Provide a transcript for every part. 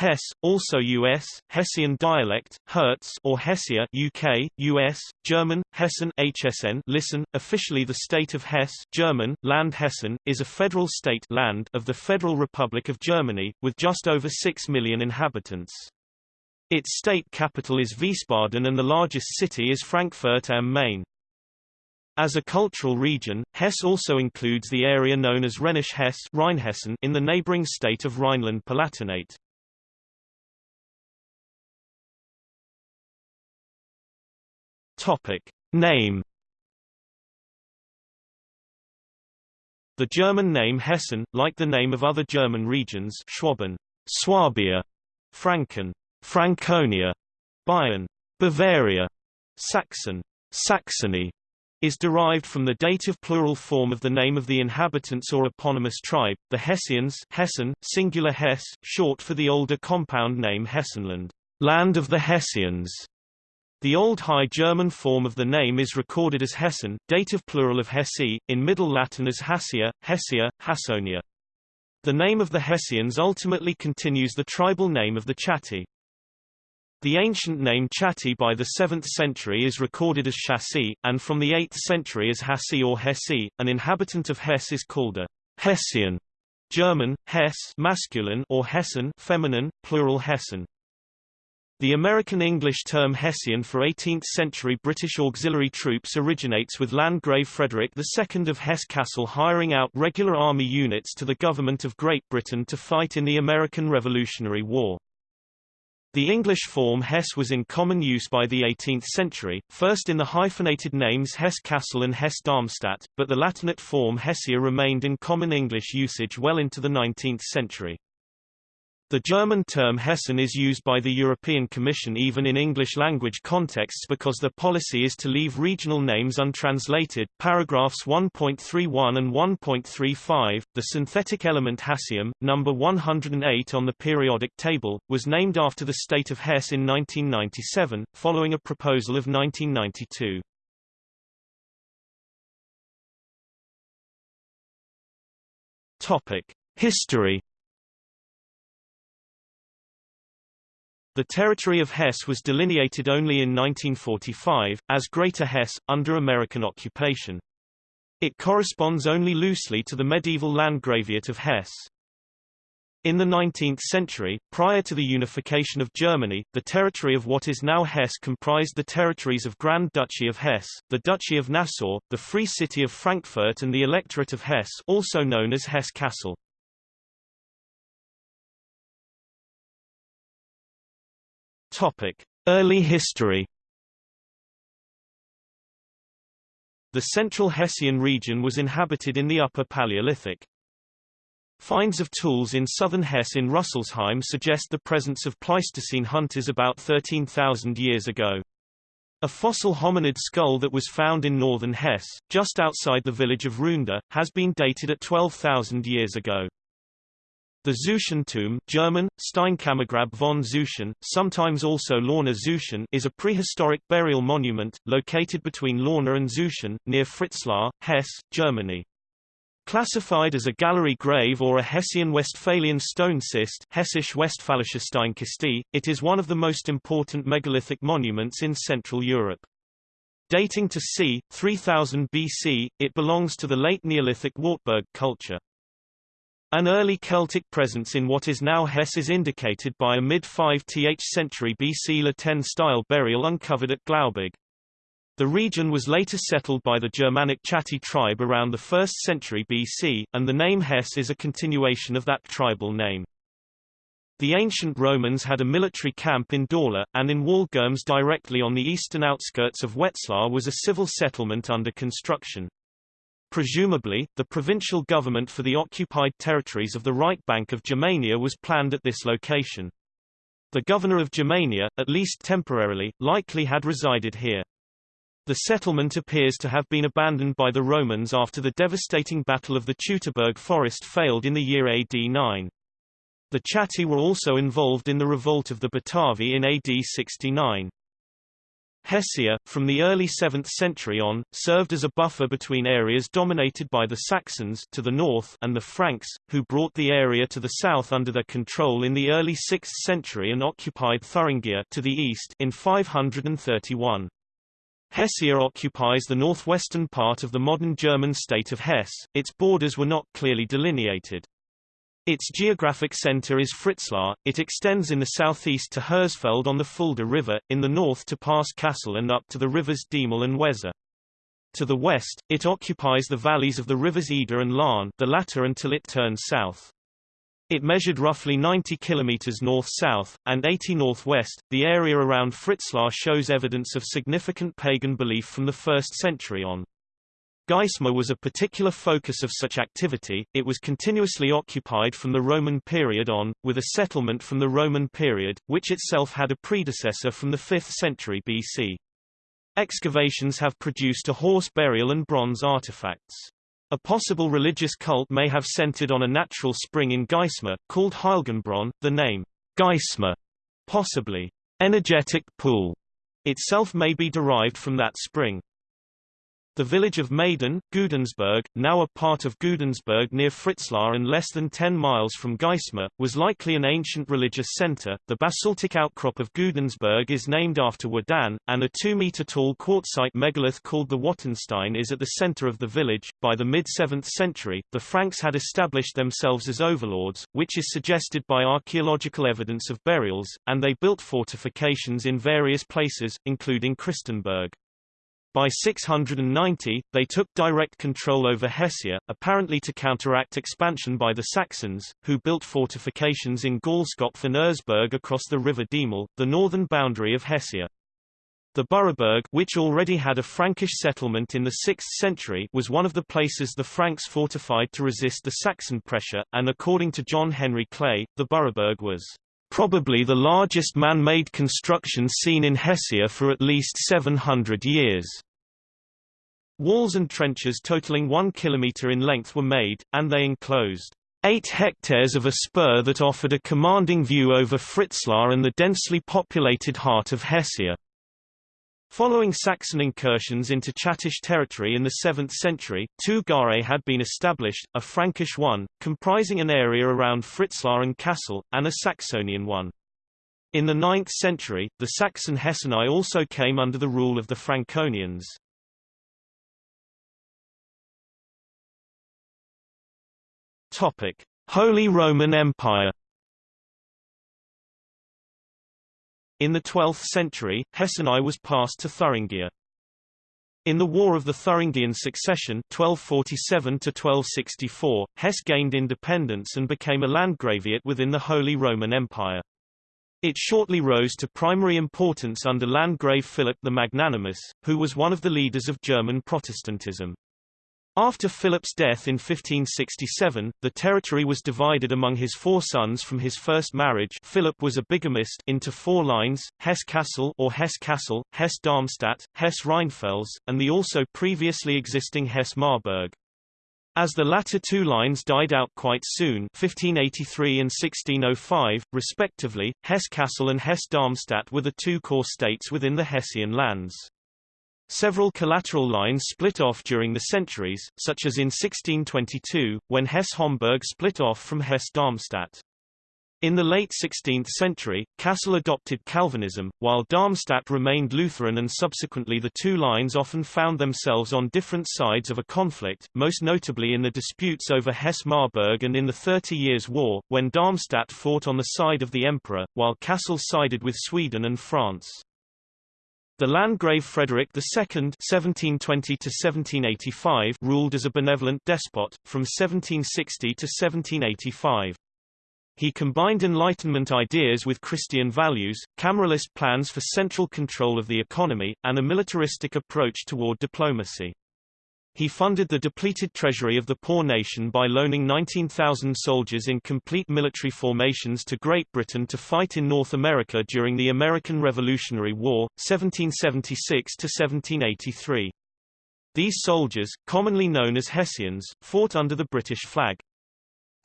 Hesse, also US, Hessian dialect, Hertz or Hessia UK, US, German, Hessen HSN listen, officially the state of Hesse German, Land Hessen, is a federal state land of the Federal Republic of Germany, with just over 6 million inhabitants. Its state capital is Wiesbaden and the largest city is Frankfurt am Main. As a cultural region, Hesse also includes the area known as Rhenish Hesse in the neighboring state of Rhineland-Palatinate. Topic. Name The German name Hessen, like the name of other German regions Schwaben, Swabia, Franken, Franconia, Bayern, Bavaria, Saxon, Saxony, is derived from the dative plural form of the name of the inhabitants or eponymous tribe, the Hessians Hessen, singular Hesse, short for the older compound name Hessenland, land of the Hessians. The Old High German form of the name is recorded as Hessen, dative plural of Hesse, in Middle Latin as Hassia, Hessia, Hassonia. The name of the Hessians ultimately continues the tribal name of the Chatti. The ancient name Chatti by the 7th century is recorded as Chassi, and from the 8th century as Hassi or Hesse. An inhabitant of Hesse is called a Hessian, German, Hess masculine or Hessen feminine, plural Hessen. The American English term Hessian for 18th-century British auxiliary troops originates with Landgrave Frederick II of Hesse-Cassel hiring out regular army units to the government of Great Britain to fight in the American Revolutionary War. The English form Hesse was in common use by the 18th century, first in the hyphenated names Hesse-Kassel and Hesse-Darmstadt, but the Latinate form Hessia remained in common English usage well into the 19th century. The German term Hessen is used by the European Commission even in English-language contexts because their policy is to leave regional names untranslated. Paragraphs 1.31 and 1.35, the synthetic element hassium, number 108 on the periodic table, was named after the state of Hesse in 1997, following a proposal of 1992. Topic. History The territory of Hesse was delineated only in 1945, as Greater Hesse, under American occupation. It corresponds only loosely to the medieval Landgraviate of Hesse. In the 19th century, prior to the unification of Germany, the territory of what is now Hesse comprised the territories of Grand Duchy of Hesse, the Duchy of Nassau, the Free City of Frankfurt and the Electorate of Hesse also known as Hesse-Kassel. Early history. The central Hessian region was inhabited in the Upper Paleolithic. Finds of tools in southern Hesse in Rüsselsheim suggest the presence of Pleistocene hunters about 13,000 years ago. A fossil hominid skull that was found in northern Hesse, just outside the village of Rhünda, has been dated at 12,000 years ago. The Zeuschentomb German, Steinkammergrab von Züschen, sometimes also Lohne-Züschen is a prehistoric burial monument, located between Lohne and Züschen, near Fritzlar, Hesse, Germany. Classified as a gallery grave or a Hessian-Westphalian stone cist Hessisch Westphalische Steinkiste, it is one of the most important megalithic monuments in Central Europe. Dating to c. 3000 BC, it belongs to the late Neolithic Wartburg culture. An early Celtic presence in what is now Hesse is indicated by a mid-5th century BC La Tène-style burial uncovered at Glauberg. The region was later settled by the Germanic Chatti tribe around the 1st century BC, and the name Hesse is a continuation of that tribal name. The ancient Romans had a military camp in Dorlar, and in Waldgirmes directly on the eastern outskirts of Wetzlar was a civil settlement under construction. Presumably, the provincial government for the occupied territories of the right bank of Germania was planned at this location. The governor of Germania, at least temporarily, likely had resided here. The settlement appears to have been abandoned by the Romans after the devastating Battle of the Teutoburg Forest failed in the year AD 9. The Chatti were also involved in the revolt of the Batavi in AD 69. Hessia, from the early 7th century on, served as a buffer between areas dominated by the Saxons to the north and the Franks, who brought the area to the south under their control in the early 6th century and occupied Thuringia to the east in 531. Hessia occupies the northwestern part of the modern German state of Hesse, its borders were not clearly delineated. Its geographic center is Fritzlar, it extends in the southeast to Hersfeld on the Fulda River, in the north to Pass Kassel and up to the rivers Diemel and Weser. To the west, it occupies the valleys of the rivers Eder and Lahn the latter until it turns south. It measured roughly 90 kilometers north-south, and 80 northwest. The area around Fritzlar shows evidence of significant pagan belief from the 1st century on. Geismar was a particular focus of such activity, it was continuously occupied from the Roman period on, with a settlement from the Roman period, which itself had a predecessor from the 5th century BC. Excavations have produced a horse burial and bronze artifacts. A possible religious cult may have centered on a natural spring in Geismar, called Heilgenbrunnen, the name Geismar, possibly energetic pool, itself may be derived from that spring. The village of Maden, Gudensberg, now a part of Gudensberg near Fritzlar and less than 10 miles from Geismar, was likely an ancient religious center. The basaltic outcrop of Gudensberg is named after Wodan, and a 2-meter tall quartzite megalith called the Wotanstein is at the center of the village. By the mid-7th century, the Franks had established themselves as overlords, which is suggested by archaeological evidence of burials, and they built fortifications in various places, including Christenberg. By 690, they took direct control over Hessia, apparently to counteract expansion by the Saxons, who built fortifications in Gaulskopf and Eresburg across the river Diemel, the northern boundary of Hessia. The Büraberg which already had a Frankish settlement in the 6th century was one of the places the Franks fortified to resist the Saxon pressure, and according to John Henry Clay, the Büraberg was probably the largest man-made construction seen in Hessia for at least 700 years. Walls and trenches totaling one kilometre in length were made, and they enclosed eight hectares of a spur that offered a commanding view over Fritzlar and the densely populated heart of Hessia. Following Saxon incursions into Chattish territory in the 7th century, two gare had been established, a Frankish one, comprising an area around Fritzlar and Kassel, and a Saxonian one. In the 9th century, the Saxon Hesseni also came under the rule of the Franconians. Holy Roman Empire In the 12th century, Hesseni was passed to Thuringia. In the War of the Thuringian Succession 1247 Hesse gained independence and became a landgraviate within the Holy Roman Empire. It shortly rose to primary importance under Landgrave Philip the Magnanimous, who was one of the leaders of German Protestantism. After Philip's death in 1567, the territory was divided among his four sons from his first marriage Philip was a bigamist into four lines, Hesse-Kassel or Hesse-Kassel, Hesse-Darmstadt, Hesse-Rheinfels, and the also previously existing Hesse-Marburg. As the latter two lines died out quite soon 1583 and 1605, respectively, Hesse-Kassel and Hesse-Darmstadt were the two core states within the Hessian lands. Several collateral lines split off during the centuries, such as in 1622, when Hesse-Homburg split off from Hesse-Darmstadt. In the late 16th century, Kassel adopted Calvinism, while Darmstadt remained Lutheran and subsequently the two lines often found themselves on different sides of a conflict, most notably in the disputes over Hesse-Marburg and in the Thirty Years' War, when Darmstadt fought on the side of the emperor, while Kassel sided with Sweden and France. The Landgrave Frederick II (1720–1785) ruled as a benevolent despot from 1760 to 1785. He combined Enlightenment ideas with Christian values, Cameralist plans for central control of the economy, and a militaristic approach toward diplomacy. He funded the depleted treasury of the poor nation by loaning 19,000 soldiers in complete military formations to Great Britain to fight in North America during the American Revolutionary War, 1776 to 1783. These soldiers, commonly known as Hessians, fought under the British flag.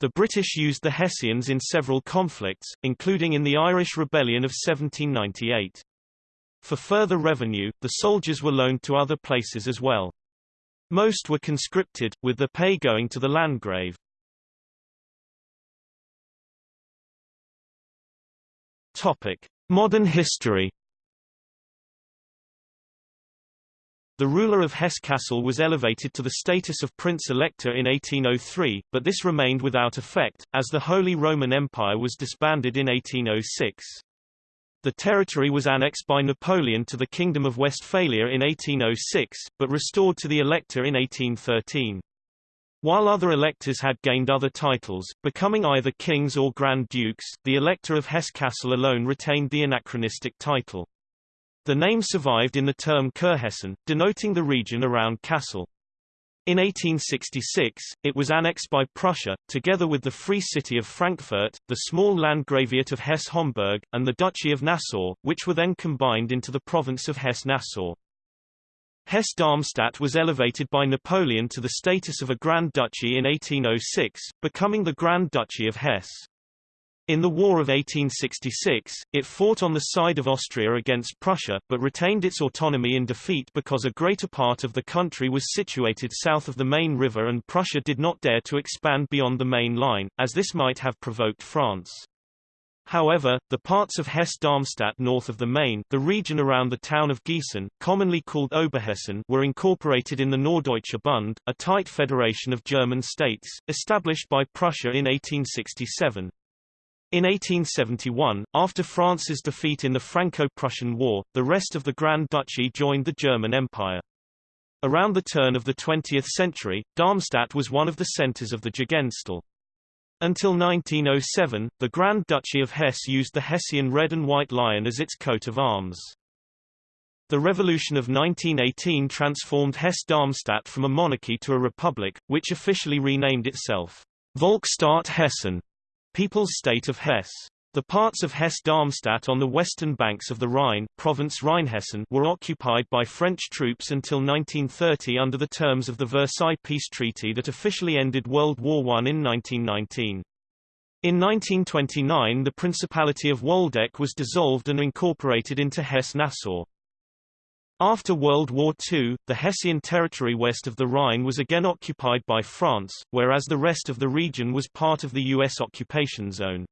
The British used the Hessians in several conflicts, including in the Irish Rebellion of 1798. For further revenue, the soldiers were loaned to other places as well. Most were conscripted, with the pay going to the Landgrave. Topic: Modern history. The ruler of Hesse-Kassel was elevated to the status of Prince-Elector in 1803, but this remained without effect, as the Holy Roman Empire was disbanded in 1806. The territory was annexed by Napoleon to the Kingdom of Westphalia in 1806, but restored to the Elector in 1813. While other electors had gained other titles, becoming either kings or grand dukes, the elector of Hesse-Kassel alone retained the anachronistic title. The name survived in the term Kurhessen, denoting the region around Kassel. In 1866, it was annexed by Prussia, together with the Free City of Frankfurt, the small Landgraviate of Hesse-Homburg, and the Duchy of Nassau, which were then combined into the province of Hesse-Nassau. Hesse-Darmstadt was elevated by Napoleon to the status of a Grand Duchy in 1806, becoming the Grand Duchy of Hesse. In the War of 1866, it fought on the side of Austria against Prussia, but retained its autonomy in defeat because a greater part of the country was situated south of the Main River and Prussia did not dare to expand beyond the main line, as this might have provoked France. However, the parts of Hesse-Darmstadt north of the Main, the region around the town of Gießen, commonly called Oberhessen, were incorporated in the Norddeutscher Bund, a tight federation of German states, established by Prussia in 1867. In 1871, after France's defeat in the Franco-Prussian War, the rest of the Grand Duchy joined the German Empire. Around the turn of the 20th century, Darmstadt was one of the centers of the Jugendstil. Until 1907, the Grand Duchy of Hesse used the Hessian red and white lion as its coat of arms. The Revolution of 1918 transformed Hesse-Darmstadt from a monarchy to a republic, which officially renamed itself Volksstaat Hessen, People's State of Hesse. The parts of Hesse-Darmstadt on the western banks of the Rhine province Rheinhessen were occupied by French troops until 1930 under the terms of the Versailles Peace Treaty that officially ended World War I in 1919. In 1929 the Principality of Waldeck was dissolved and incorporated into Hesse-Nassau. After World War II, the Hessian territory west of the Rhine was again occupied by France, whereas the rest of the region was part of the U.S. occupation zone.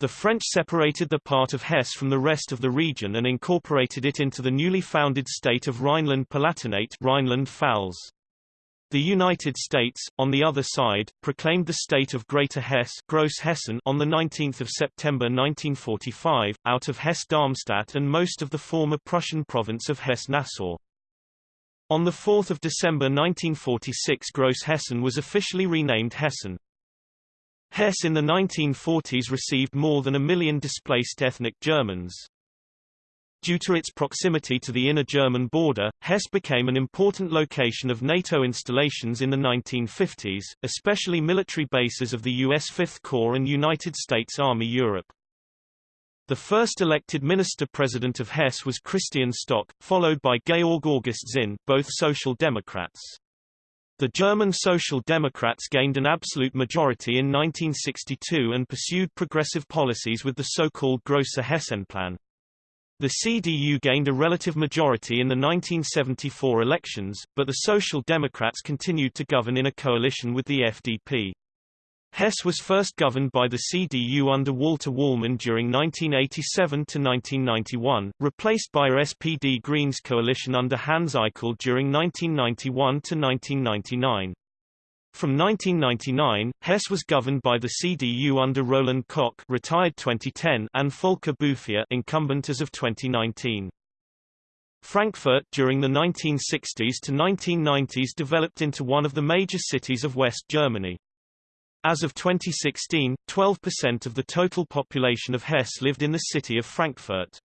The French separated the part of Hesse from the rest of the region and incorporated it into the newly founded state of Rhineland-Palatinate Rhineland-Pfalz. The United States, on the other side, proclaimed the state of Greater Hesse Gross Hessen on 19 September 1945, out of Hesse-Darmstadt and most of the former Prussian province of Hesse-Nassau. On 4 December 1946 Gross Hessen was officially renamed Hessen. Hesse in the 1940s received more than a million displaced ethnic Germans. Due to its proximity to the inner German border, Hesse became an important location of NATO installations in the 1950s, especially military bases of the U.S. Fifth Corps and United States Army Europe. The first elected minister-president of Hesse was Christian Stock, followed by Georg August Zinn, both Social Democrats. The German Social Democrats gained an absolute majority in 1962 and pursued progressive policies with the so-called Große Hessenplan. The CDU gained a relative majority in the 1974 elections, but the Social Democrats continued to govern in a coalition with the FDP. Hesse was first governed by the CDU under Walter Wallmann during 1987 to 1991, replaced by a SPD Greens coalition under Hans Eichel during 1991–1999. From 1999, Hesse was governed by the CDU under Roland Koch retired 2010 and Volker Bouffier incumbent as of 2019. Frankfurt during the 1960s to 1990s developed into one of the major cities of West Germany. As of 2016, 12% of the total population of Hesse lived in the city of Frankfurt.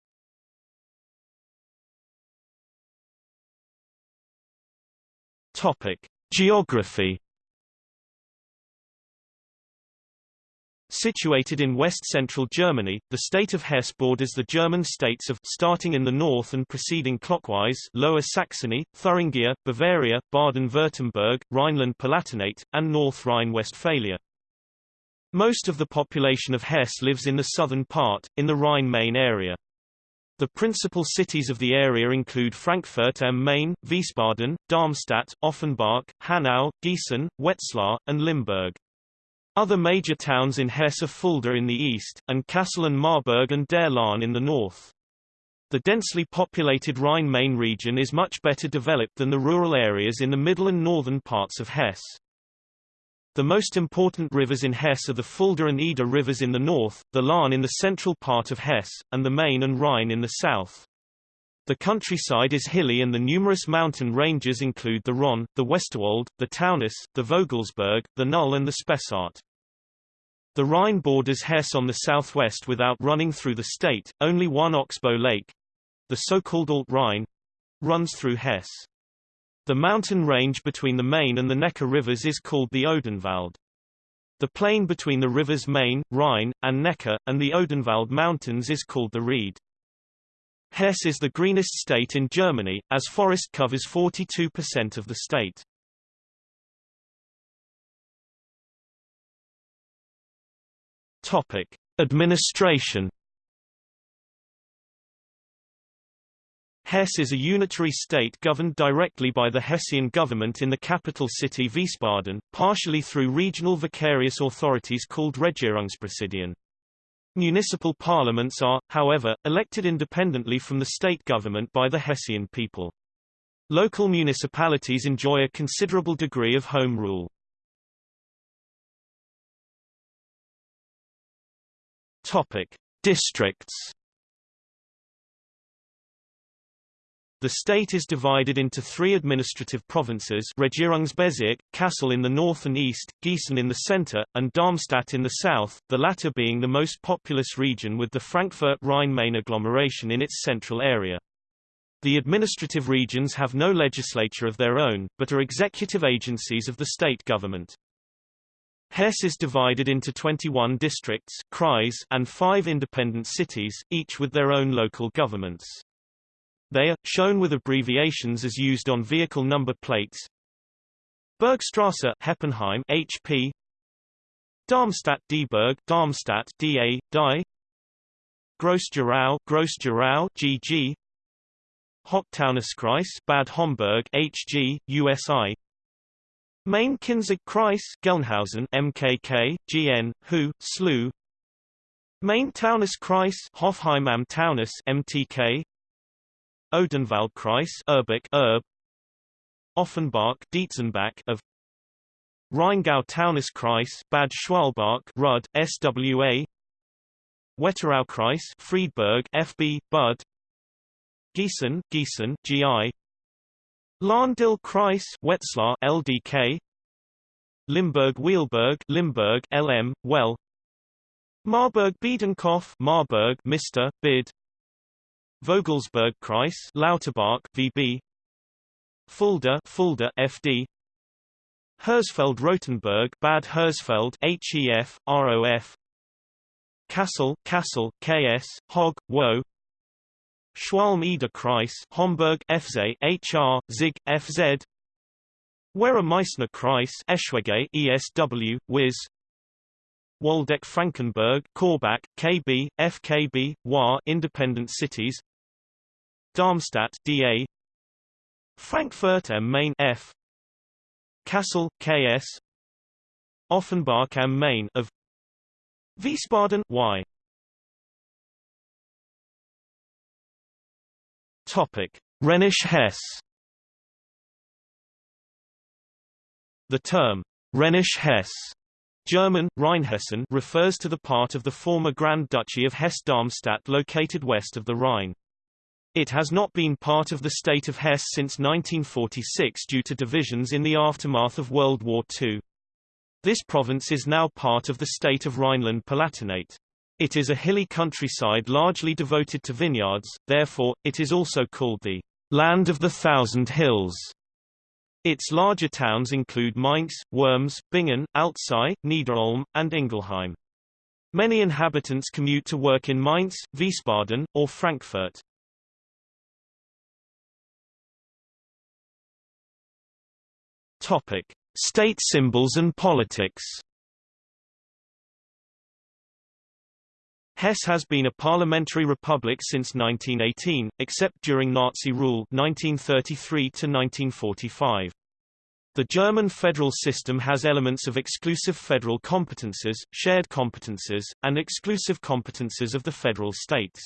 Topic: Geography. Situated in west-central Germany, the state of Hesse borders the German states of starting in the north and proceeding clockwise Lower Saxony, Thuringia, Bavaria, Baden-Württemberg, Rhineland-Palatinate, and North Rhine-Westphalia. Most of the population of Hesse lives in the southern part, in the Rhine-Main area. The principal cities of the area include Frankfurt am Main, Wiesbaden, Darmstadt, Offenbach, Hanau, Gießen, Wetzlar, and Limburg. Other major towns in Hesse are Fulda in the east, and Kassel and Marburg an der Lahn in the north. The densely populated Rhine-Main region is much better developed than the rural areas in the middle and northern parts of Hesse. The most important rivers in Hesse are the Fulda and Eder rivers in the north, the Lahn in the central part of Hesse, and the Main and Rhine in the south. The countryside is hilly and the numerous mountain ranges include the Rhön, the Westerwald, the Taunus, the Vogelsberg, the Knüll and the Spessart. The Rhine borders Hesse on the southwest without running through the state, only one oxbow lake, the so-called Alt-Rhine, runs through Hesse. The mountain range between the Main and the Neckar rivers is called the Odenwald. The plain between the rivers Main, Rhine, and Neckar, and the Odenwald Mountains is called the Ried. Hesse is the greenest state in Germany, as forest covers 42% of the state. Topic. Administration Hesse is a unitary state governed directly by the Hessian government in the capital city Wiesbaden, partially through regional vicarious authorities called Regierungspräsidien. Municipal parliaments are, however, elected independently from the state government by the Hessian people. Local municipalities enjoy a considerable degree of home rule. Topic: Districts The state is divided into three administrative provinces Regierungsbezirk, Kassel in the north and east, Gießen in the center, and Darmstadt in the south, the latter being the most populous region with the Frankfurt-Rhine-Main agglomeration in its central area. The administrative regions have no legislature of their own, but are executive agencies of the state government. Hesse is divided into 21 districts and five independent cities, each with their own local governments. They are, shown with abbreviations as used on vehicle number plates. Bergstrasse Heppenheim HP Darmstadt Dieburg Darmstadt DA Die Gross-Gerau Gross-Gerau GG Hochtaunuskreis Bad Homburg HG USI Main Kinzig-Kreis Gelnhausen MKK GN Hu SLU Main Taunus-Kreis Hofheim am Taunus MTK Odenwaldkreis Erbach Erb. Offenbach Dietzenbach of Rheingau-Taunus-Kreis Bad Schwalbach Rud SWA Wetteraukreis Friedberg FB Bud Gießen Gießen GI Lahn-Dill-Kreis Wetzlar LDK Limburg-Weilburg Limburg LM Well. Marburg-Biedenkopf Marburg Mr. Bid Vogelsberg Kreis Lauterbach VB Fulda Fulda FD Hersfeld Rotenburg Bad Hersfeld HEF ROF Kassel Kassel KS Hog Wo. Schwalm Eder Kreis Homberg FZ HR Zig FZ Werra Meißner Kreis Eschwege ESW Wiz. Waldeck Frankenberg Korbach KB FKB WA Independent Cities Darmstadt DA Frankfurt am Main F. Kassel KS Offenbach am Main of Wiesbaden Y. Topic. Rhenish Hesse. The term Rhenish Hesse German, Rheinhessen refers to the part of the former Grand Duchy of Hesse-Darmstadt located west of the Rhine. It has not been part of the state of Hesse since 1946 due to divisions in the aftermath of World War II. This province is now part of the state of Rhineland-Palatinate. It is a hilly countryside largely devoted to vineyards, therefore, it is also called the Land of the Thousand Hills. Its larger towns include Mainz, Worms, Bingen, Alzey, Niederolm, and Ingelheim. Many inhabitants commute to work in Mainz, Wiesbaden, or Frankfurt. Topic: State symbols and politics. Hesse has been a parliamentary republic since 1918, except during Nazi rule 1933 to 1945. The German federal system has elements of exclusive federal competences, shared competences, and exclusive competences of the federal states.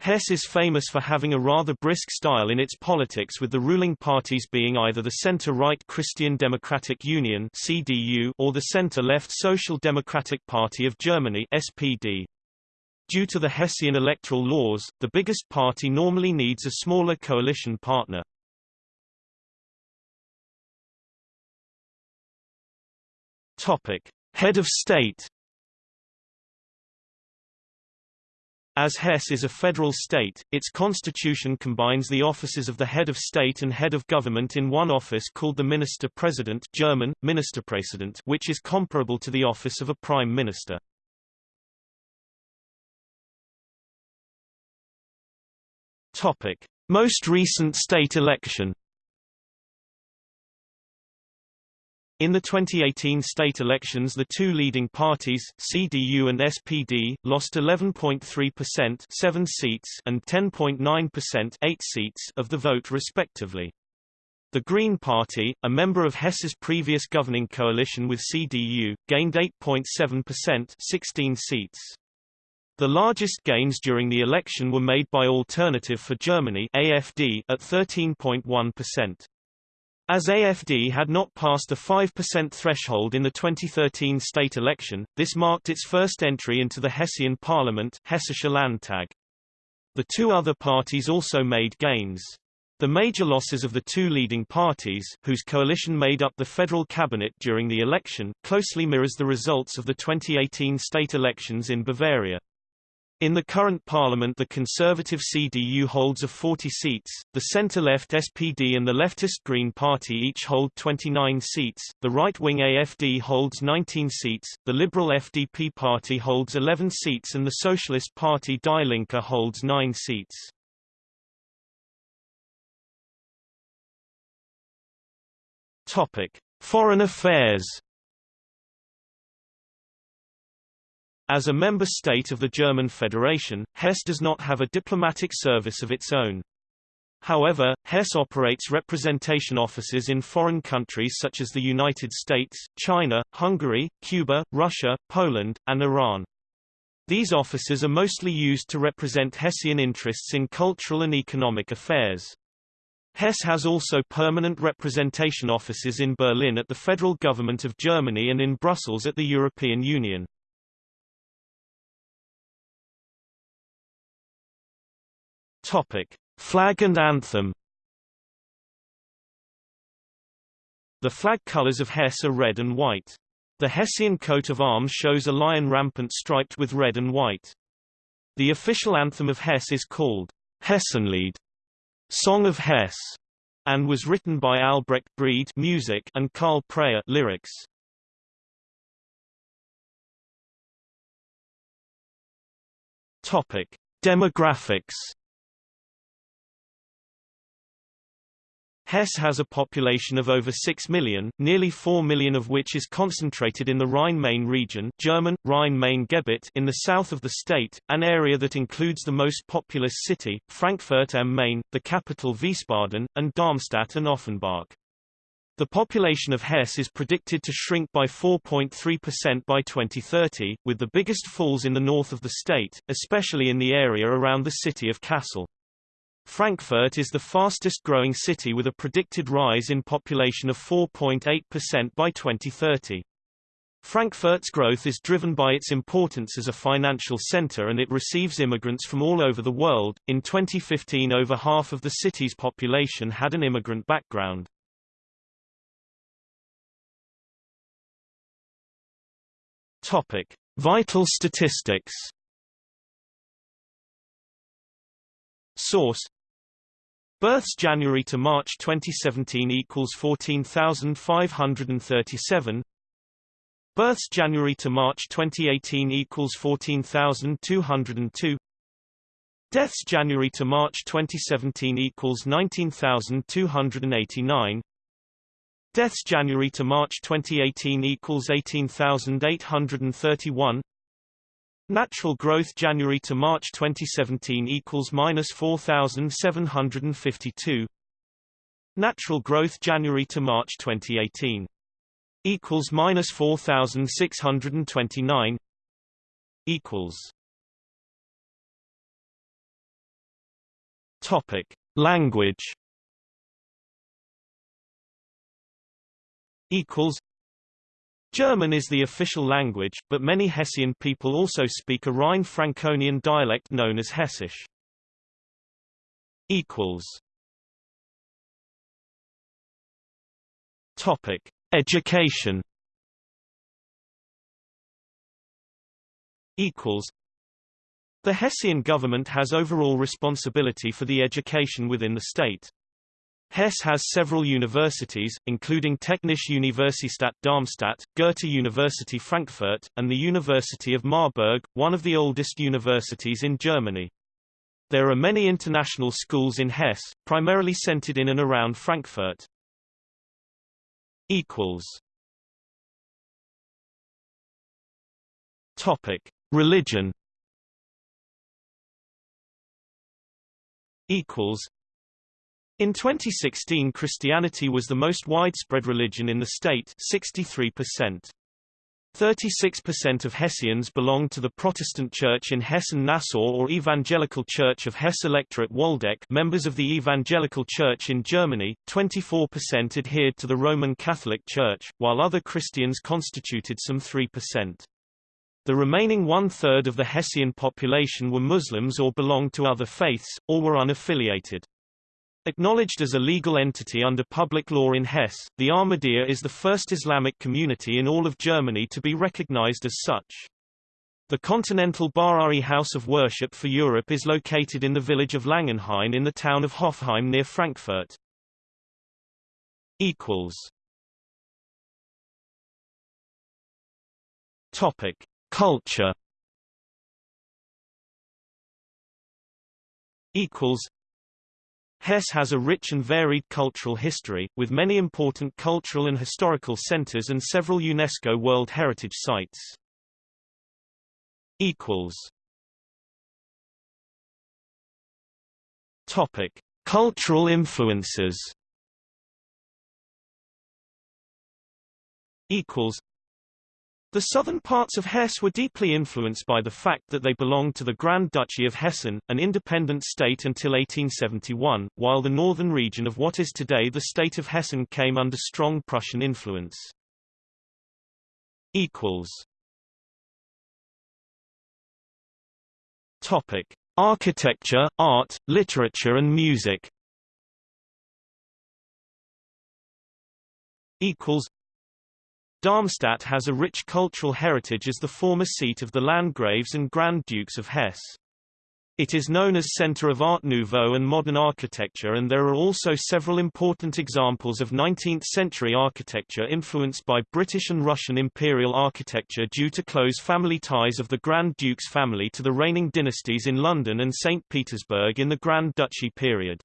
Hesse is famous for having a rather brisk style in its politics with the ruling parties being either the center-right Christian Democratic Union CDU or the center-left Social Democratic Party of Germany SPD. Due to the Hessian electoral laws, the biggest party normally needs a smaller coalition partner. Topic: Head of State. As Hesse is a federal state, its constitution combines the offices of the head of state and head of government in one office called the Minister-President German, Ministerpräsident which is comparable to the office of a prime minister. Topic: Most recent state election. In the 2018 state elections the two leading parties, CDU and SPD, lost 11.3% 7 seats and 10.9% 8 seats of the vote respectively. The Green Party, a member of Hesse's previous governing coalition with CDU, gained 8.7% 16 seats. The largest gains during the election were made by Alternative for Germany AFD at 13.1%. As AFD had not passed the 5% threshold in the 2013 state election, this marked its first entry into the Hessian parliament Hessische Landtag. The two other parties also made gains. The major losses of the two leading parties, whose coalition made up the federal cabinet during the election, closely mirrors the results of the 2018 state elections in Bavaria. In the current parliament the conservative CDU holds of 40 seats, the centre-left SPD and the leftist Green Party each hold 29 seats, the right-wing AFD holds 19 seats, the liberal FDP party holds 11 seats and the Socialist Party Die Linke holds 9 seats. Topic: Foreign affairs As a member state of the German Federation, Hesse does not have a diplomatic service of its own. However, Hesse operates representation offices in foreign countries such as the United States, China, Hungary, Cuba, Russia, Poland, and Iran. These offices are mostly used to represent Hessian interests in cultural and economic affairs. Hesse has also permanent representation offices in Berlin at the federal government of Germany and in Brussels at the European Union. Topic: Flag and anthem. The flag colors of Hesse are red and white. The Hessian coat of arms shows a lion rampant striped with red and white. The official anthem of Hesse is called Hessenlied, Song of Hesse, and was written by Albrecht Brede music and Carl Preser lyrics. Topic: Demographics Hesse has a population of over 6 million, nearly 4 million of which is concentrated in the Rhine-Main region German, Rhein-Main-Gebiet in the south of the state, an area that includes the most populous city, Frankfurt am Main, the capital Wiesbaden, and Darmstadt and Offenbach. The population of Hesse is predicted to shrink by 4.3% by 2030, with the biggest falls in the north of the state, especially in the area around the city of Kassel. Frankfurt is the fastest growing city with a predicted rise in population of 4.8% by 2030. Frankfurt's growth is driven by its importance as a financial center and it receives immigrants from all over the world. In 2015 over half of the city's population had an immigrant background. Topic: Vital statistics. Source Births January to March 2017 equals 14,537. Births January to March 2018 equals 14,202. Deaths January to March 2017 equals 19,289. Deaths January to March 2018 equals 18,831. Natural growth January to March 2017 equals minus 4,752. Natural growth January to March 2018 equals minus 4,629 equals Topic Language equals German is the official language, but many Hessian people also speak a Rhine-Franconian dialect known as Hessisch. Equals. Topic: Education. Equals. The Hessian government has overall responsibility for the education within the state. Hesse has several universities, including Technische Universität Darmstadt, Goethe University Frankfurt, and the University of Marburg, one of the oldest universities in Germany. There are many international schools in Hesse, primarily centered in and around Frankfurt. Topic: Religion. Equals. In 2016 Christianity was the most widespread religion in the state 63%. 36% of Hessians belonged to the Protestant Church in Hessen-Nassau or Evangelical Church of Hesse Electorate Waldeck members of the Evangelical Church in Germany, 24% adhered to the Roman Catholic Church, while other Christians constituted some 3%. The remaining one-third of the Hessian population were Muslims or belonged to other faiths, or were unaffiliated. Acknowledged as a legal entity under public law in Hesse, the Ahmadiyya is the first Islamic community in all of Germany to be recognized as such. The Continental Bahá'í House of Worship for Europe is located in the village of Langenhain in the town of Hofheim near Frankfurt. Equals. Topic: Culture. Equals. Hesse has a rich and varied cultural history, with many important cultural and historical centers and several UNESCO World Heritage Sites. Topic: Cultural influences. Equals. The southern parts of Hesse were deeply influenced by the fact that they belonged to the Grand Duchy of Hessen, an independent state until 1871, while the northern region of what is today the state of Hessen came under strong Prussian influence. Topic: Architecture, art, literature and music. Equals. Darmstadt has a rich cultural heritage as the former seat of the Landgraves and Grand Dukes of Hesse. It is known as Center of Art Nouveau and modern architecture and there are also several important examples of 19th-century architecture influenced by British and Russian imperial architecture due to close family ties of the Grand Dukes family to the reigning dynasties in London and St. Petersburg in the Grand Duchy period.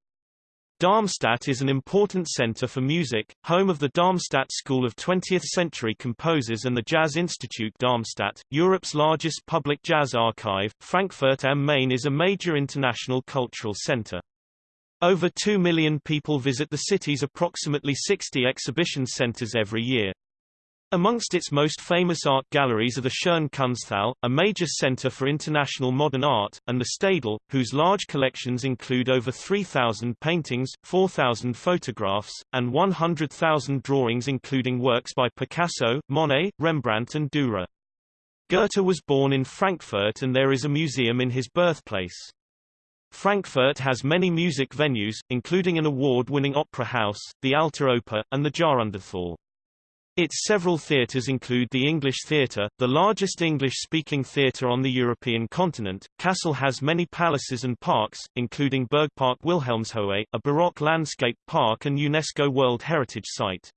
Darmstadt is an important center for music, home of the Darmstadt School of 20th-century composers and the Jazz Institute Darmstadt, Europe's largest public jazz archive. Frankfurt am Main is a major international cultural center. Over 2 million people visit the city's approximately 60 exhibition centers every year. Amongst its most famous art galleries are the Schirn Kunsthalle, a major center for international modern art, and the Städel, whose large collections include over 3,000 paintings, 4,000 photographs, and 100,000 drawings including works by Picasso, Monet, Rembrandt and Dürer. Goethe was born in Frankfurt and there is a museum in his birthplace. Frankfurt has many music venues, including an award-winning opera house, the Alte Oper, and the Jahrhunderthalle. Its several theatres include the English Theatre, the largest English-speaking theatre on the European continent. Kassel has many palaces and parks, including Bergpark Wilhelmshöhe, a Baroque landscape park and UNESCO World Heritage Site.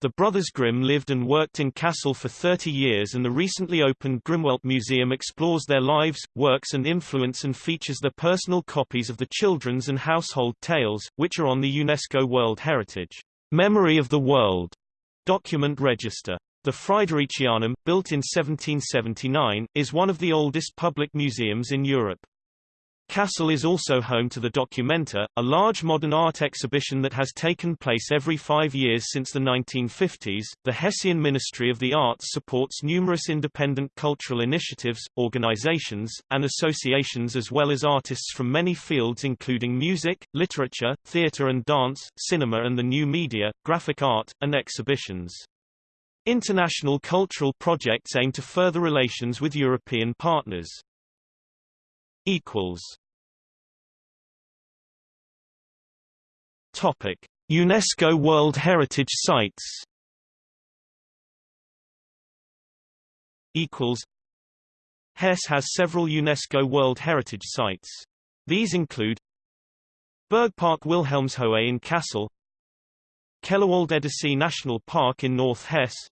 The brothers Grimm lived and worked in Kassel for 30 years and the recently opened Grimmwelt Museum explores their lives, works and influence and features their personal copies of the children's and household tales, which are on the UNESCO World Heritage Memory of the World document register. The Fridericianum, built in 1779, is one of the oldest public museums in Europe. Kassel is also home to the Documenta, a large modern art exhibition that has taken place every five years since the 1950s. The Hessian Ministry of the Arts supports numerous independent cultural initiatives, organizations, and associations as well as artists from many fields including music, literature, theater and dance, cinema and the new media, graphic art, and exhibitions. International cultural projects aim to further relations with European partners. equals Topic: UNESCO World Heritage Sites. Equals. Hesse has several UNESCO World Heritage Sites. These include Bergpark Wilhelmshöhe in Kassel, Kellerwald-Edersee National Park in North Hesse,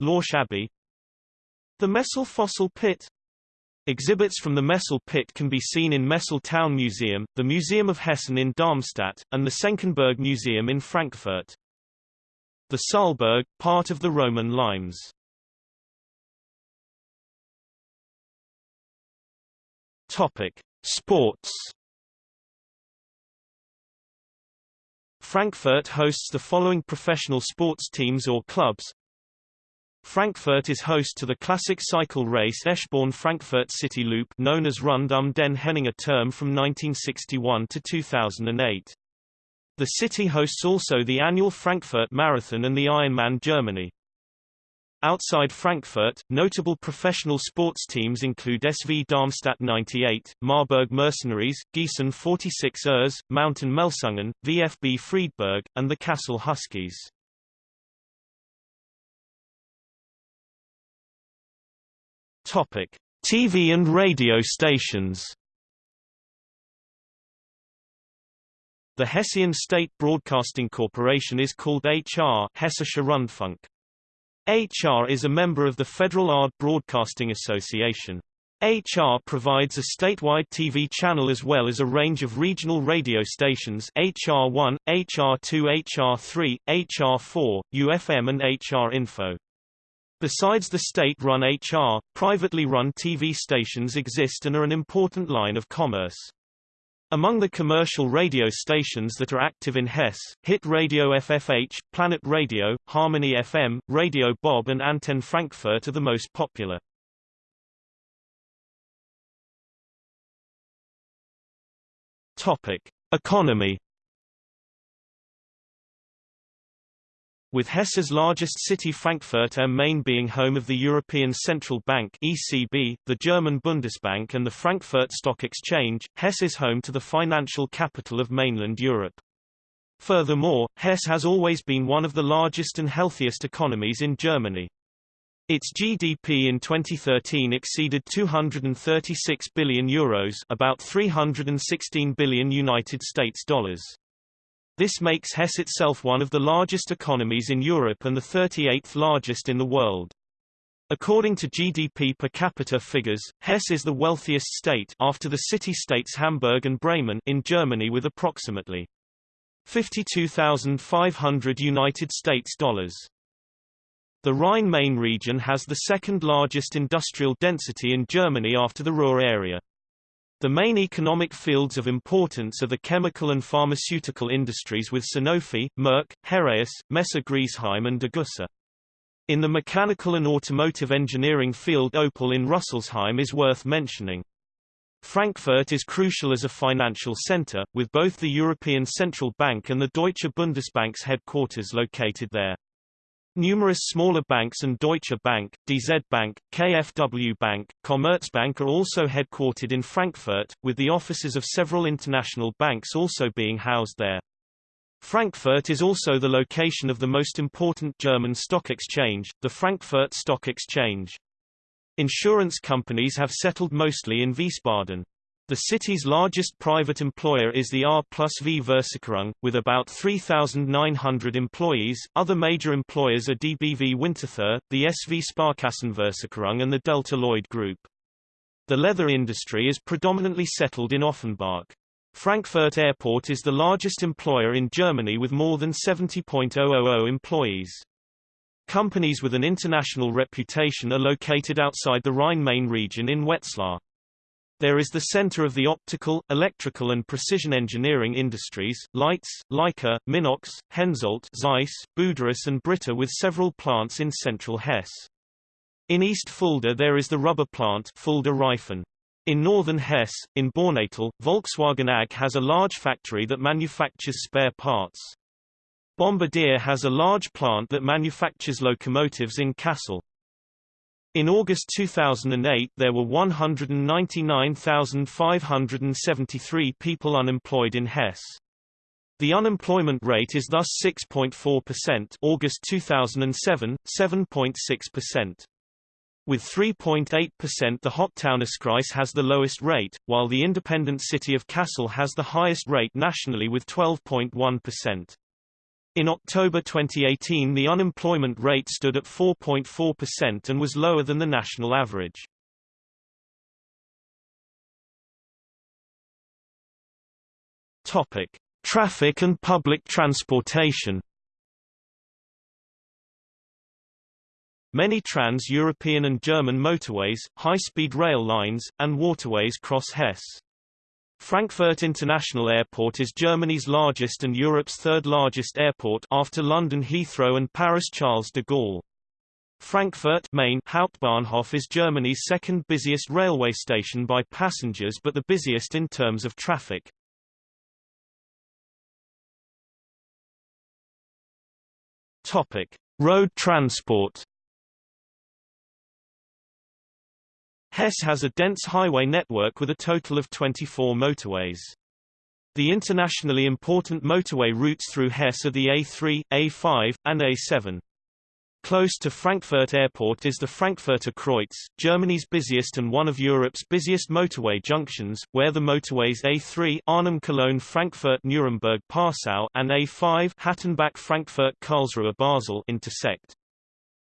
Lorsch Abbey, the Messel Fossil Pit, Exhibits from the Messel pit can be seen in Messel Town Museum, the Museum of Hessen in Darmstadt, and the Senckenberg Museum in Frankfurt. The Saalburg, part of the Roman limes. Topic: Sports. Frankfurt hosts the following professional sports teams or clubs Frankfurt is host to the classic cycle race Eschborn-Frankfurt City Loop known as Rund um den Henninger Turm from 1961 to 2008. The city hosts also the annual Frankfurt Marathon and the Ironman Germany. Outside Frankfurt, notable professional sports teams include SV Darmstadt 98, Marburg Mercenaries, Gießen 46 ers, Mountain Melsungen, VfB Friedberg, and the Kassel Huskies. Topic: TV and radio stations. The Hessian State Broadcasting Corporation is called HR Hessischer Rundfunk. HR is a member of the Federal Art Broadcasting Association. HR provides a statewide TV channel as well as a range of regional radio stations HR1, HR2 HR3, HR4, YOU FM and HR Info. Besides the state-run HR, privately run TV stations exist and are an important line of commerce. Among the commercial radio stations that are active in Hesse, Hit Radio FFH, Planet Radio, Harmony FM, Radio Bob and Antenne Frankfurt are the most popular. Topic: Economy With Hesse's largest city Frankfurt am Main being home of the European Central Bank ECB, the German Bundesbank and the Frankfurt Stock Exchange, Hesse is home to the financial capital of mainland Europe. Furthermore, Hesse has always been one of the largest and healthiest economies in Germany. Its GDP in 2013 exceeded 236 billion euros, about 316 billion United States dollars. This makes Hesse itself one of the largest economies in Europe and the 38th largest in the world. According to GDP per capita figures, Hesse is the wealthiest state after the city-states Hamburg and Bremen in Germany with approximately 52,500 United States dollars. The Rhine-Main region has the second largest industrial density in Germany after the Ruhr area. The main economic fields of importance are the chemical and pharmaceutical industries with Sanofi, Merck, Heraeus, Messer Griesheim and Degussa. In the mechanical and automotive engineering field Opel in Rüsselsheim is worth mentioning. Frankfurt is crucial as a financial center, with both the European Central Bank and the Deutsche Bundesbank's headquarters located there. Numerous smaller banks and Deutsche Bank, DZ Bank, KfW Bank, Commerzbank are also headquartered in Frankfurt, with the offices of several international banks also being housed there. Frankfurt is also the location of the most important German stock exchange, the Frankfurt Stock Exchange. Insurance companies have settled mostly in Wiesbaden. The city's largest private employer is the R plus V Versicherung, with about 3,900 employees. Other major employers are DBV Winterthur, the SV Sparkassenversicherung and the Delta Lloyd Group. The leather industry is predominantly settled in Offenbach. Frankfurt Airport is the largest employer in Germany with more than 70.000 employees. Companies with an international reputation are located outside the Rhine-Main region in Wetzlar. There is the center of the optical, electrical and precision engineering industries, Leitz, Leica, Minox, Hensoldt, Zeiss, Buderus and Brita with several plants in central Hesse. In East Fulda there is the rubber plant Fulda Reifen. In northern Hesse, in Baunatal, Volkswagen AG has a large factory that manufactures spare parts. Bombardier has a large plant that manufactures locomotives in Kassel. In August 2008 there were 199,573 people unemployed in Hesse. The unemployment rate is thus 6.4% August 2007, 7.6%. With 3.8% the Hochtaunuskreis has the lowest rate, while the independent city of Kassel has the highest rate nationally with 12.1%. In October 2018 the unemployment rate stood at 4.4% and was lower than the national average. Topic: Traffic and public transportation. Many trans-European and German motorways, high-speed rail lines, and waterways cross Hesse. Frankfurt International Airport is Germany's largest and Europe's third largest airport after London Heathrow and Paris Charles de Gaulle. Frankfurt Main Hauptbahnhof is Germany's second busiest railway station by passengers but the busiest in terms of traffic. Topic: Road transport Hesse has a dense highway network with a total of 24 motorways. The internationally important motorway routes through Hesse are the A3, A5, and A7. Close to Frankfurt Airport is the Frankfurter Kreuz, Germany's busiest and one of Europe's busiest motorway junctions, where the motorways A3 Arnhem-Cologne-Frankfurt-Nuremberg-Passau and A5 Hattenbach-Frankfurt-Karlsruhe-Basel intersect.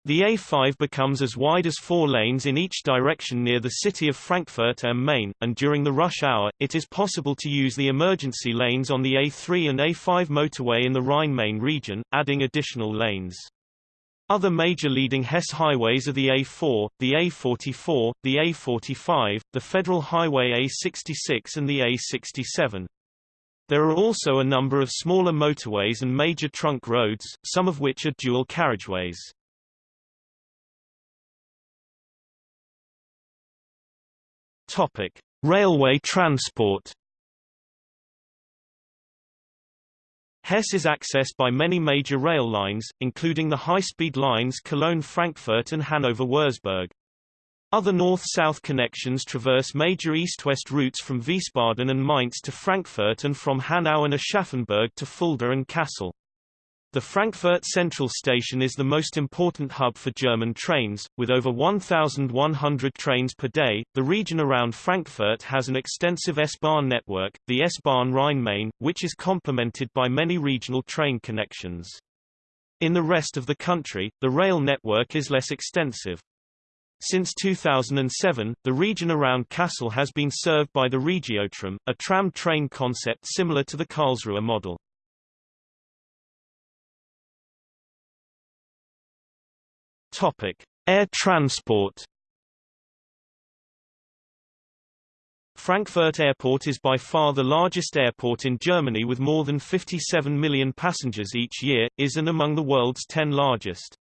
The A5 becomes as wide as four lanes in each direction near the city of Frankfurt am Main, and during the rush hour, it is possible to use the emergency lanes on the A3 and A5 motorway in the Rhine-Main region, adding additional lanes. Other major leading Hesse highways are the A4, the A44, the A45, the Federal Highway A66 and the A67. There are also a number of smaller motorways and major trunk roads, some of which are dual carriageways. Topic: Railway transport. Hesse is accessed by many major rail lines, including the high-speed lines Cologne-Frankfurt and Hanover-Würzburg. Other north-south connections traverse major east-west routes from Wiesbaden and Mainz to Frankfurt and from Hanau and Aschaffenburg to Fulda and Kassel. The Frankfurt Central Station is the most important hub for German trains, with over 1,100 trains per day. The region around Frankfurt has an extensive S-Bahn network, the S-Bahn Rhein-Main, which is complemented by many regional train connections. In the rest of the country, the rail network is less extensive. Since 2007, the region around Kassel has been served by the Regiotram, a tram train concept similar to the Karlsruhe model. Topic: Air transport. Frankfurt Airport is by far the largest airport in Germany with more than 57 million passengers each year, is and among the world's 10 largest.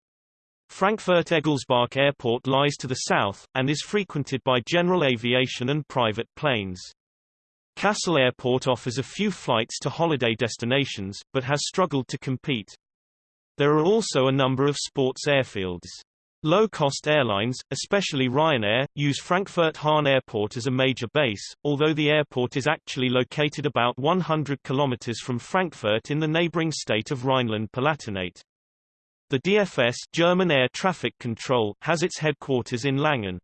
Frankfurt Egelsbach Airport lies to the south, and is frequented by general aviation and private planes. Kassel Airport offers a few flights to holiday destinations, but has struggled to compete. There are also a number of sports airfields. Low-cost airlines, especially Ryanair, use Frankfurt-Hahn Airport as a major base, although the airport is actually located about 100 kilometers from Frankfurt in the neighboring state of Rhineland-Palatinate. The DFS German Air Traffic Control has its headquarters in Langen.